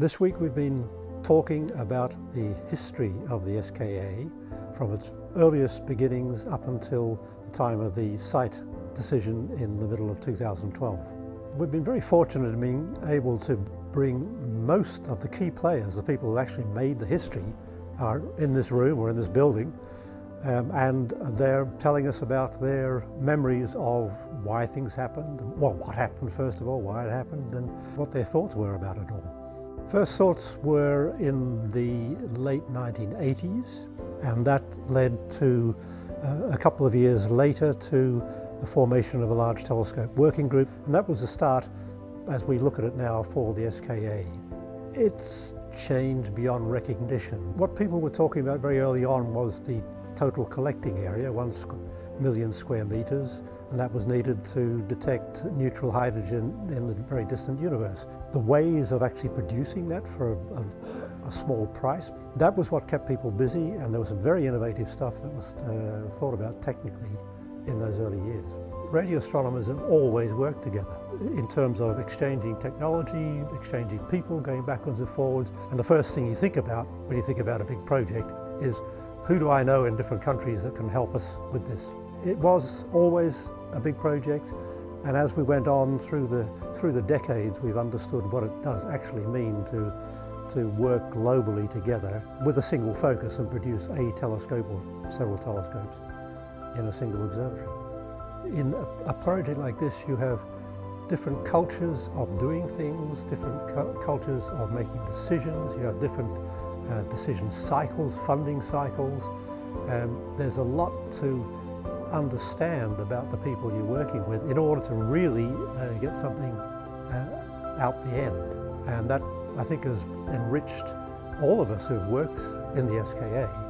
This week we've been talking about the history of the SKA from its earliest beginnings up until the time of the site decision in the middle of 2012. We've been very fortunate in being able to bring most of the key players, the people who actually made the history, are in this room or in this building um, and they're telling us about their memories of why things happened, well what happened first of all, why it happened and what their thoughts were about it all. First thoughts were in the late 1980s and that led to uh, a couple of years later to the formation of a large telescope working group and that was the start as we look at it now for the SKA. It's changed beyond recognition. What people were talking about very early on was the total collecting area, one million square meters, and that was needed to detect neutral hydrogen in the very distant universe. The ways of actually producing that for a, a, a small price, that was what kept people busy, and there was some very innovative stuff that was uh, thought about technically in those early years. Radio astronomers have always worked together in terms of exchanging technology, exchanging people, going backwards and forwards. And the first thing you think about when you think about a big project is who do I know in different countries that can help us with this? It was always a big project and as we went on through the, through the decades we've understood what it does actually mean to, to work globally together with a single focus and produce a telescope or several telescopes in a single observatory. In a, a project like this you have different cultures of doing things, different cu cultures of making decisions, you have different uh, decision cycles, funding cycles. Um, there's a lot to understand about the people you're working with in order to really uh, get something uh, out the end. And that, I think, has enriched all of us who've worked in the SKA